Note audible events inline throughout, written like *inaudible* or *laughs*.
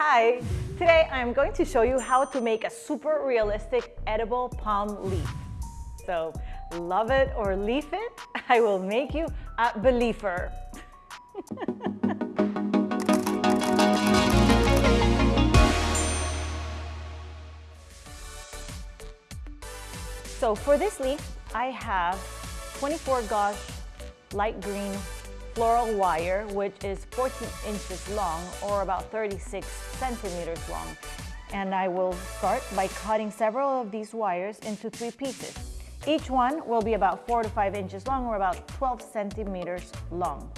Hi, today I'm going to show you how to make a super realistic edible palm leaf. So love it or leaf it, *laughs* I will make you a believer. *laughs* so for this leaf, I have 24 gauge light green floral wire, which is 14 inches long or about 36 centimeters long. And I will start by cutting several of these wires into three pieces. Each one will be about four to five inches long or about 12 centimeters long.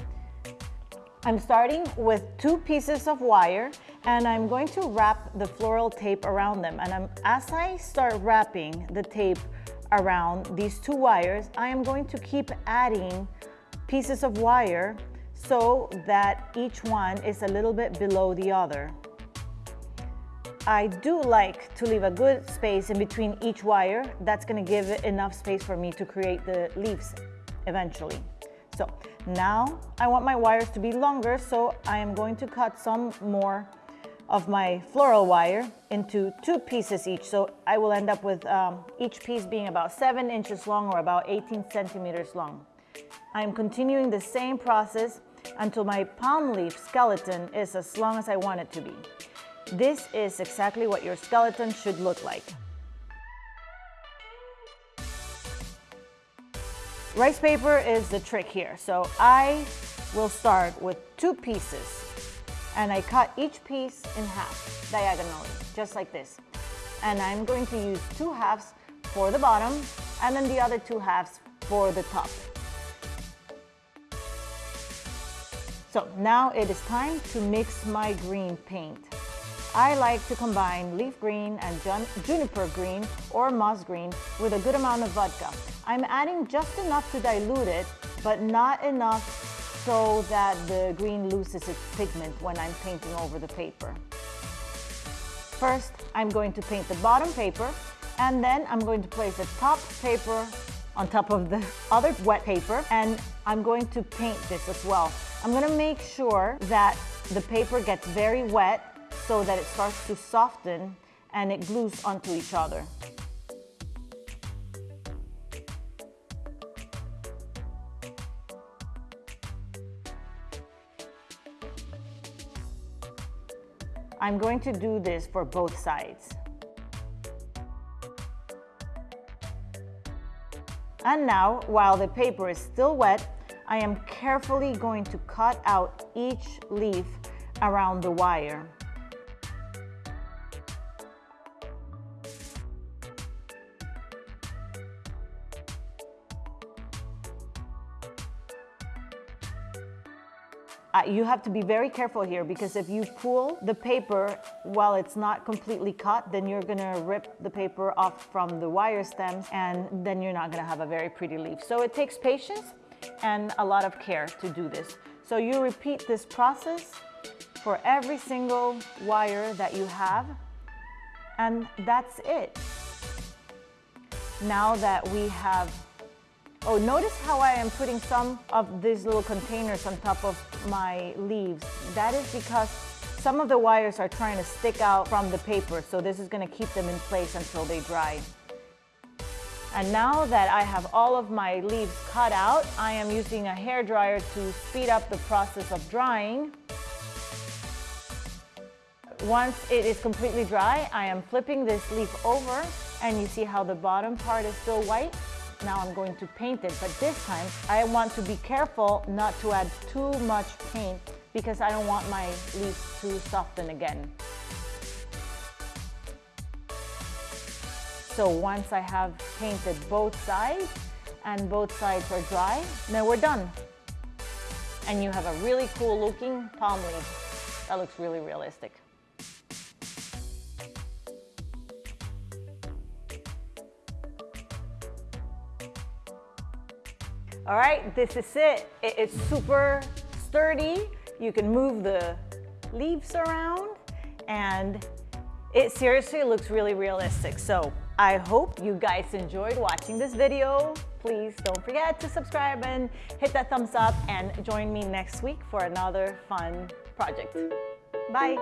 I'm starting with two pieces of wire and I'm going to wrap the floral tape around them. And I'm, as I start wrapping the tape around these two wires, I am going to keep adding pieces of wire so that each one is a little bit below the other. I do like to leave a good space in between each wire. That's gonna give enough space for me to create the leaves eventually. So now I want my wires to be longer, so I am going to cut some more of my floral wire into two pieces each. So I will end up with um, each piece being about seven inches long or about 18 centimeters long. I am continuing the same process until my palm leaf skeleton is as long as I want it to be. This is exactly what your skeleton should look like. Rice paper is the trick here. So I will start with two pieces and I cut each piece in half diagonally, just like this. And I'm going to use two halves for the bottom and then the other two halves for the top. So now it is time to mix my green paint. I like to combine leaf green and juniper green or moss green with a good amount of vodka. I'm adding just enough to dilute it, but not enough so that the green loses its pigment when I'm painting over the paper. First, I'm going to paint the bottom paper and then I'm going to place the top paper on top of the *laughs* other wet paper and I'm going to paint this as well. I'm gonna make sure that the paper gets very wet so that it starts to soften and it glues onto each other. I'm going to do this for both sides. And now, while the paper is still wet, I am carefully going to cut out each leaf around the wire. Uh, you have to be very careful here because if you pull the paper while it's not completely cut, then you're gonna rip the paper off from the wire stems and then you're not gonna have a very pretty leaf. So it takes patience and a lot of care to do this. So you repeat this process for every single wire that you have and that's it. Now that we have, oh notice how I am putting some of these little containers on top of my leaves. That is because some of the wires are trying to stick out from the paper so this is going to keep them in place until they dry. And now that I have all of my leaves cut out, I am using a hair dryer to speed up the process of drying. Once it is completely dry, I am flipping this leaf over and you see how the bottom part is still white? Now I'm going to paint it, but this time I want to be careful not to add too much paint because I don't want my leaves to soften again. So once I have painted both sides and both sides are dry, then we're done. And you have a really cool looking palm leaf. That looks really realistic. All right, this is it. It's super sturdy. You can move the leaves around and it seriously looks really realistic. So I hope you guys enjoyed watching this video. Please don't forget to subscribe and hit that thumbs up and join me next week for another fun project. Bye.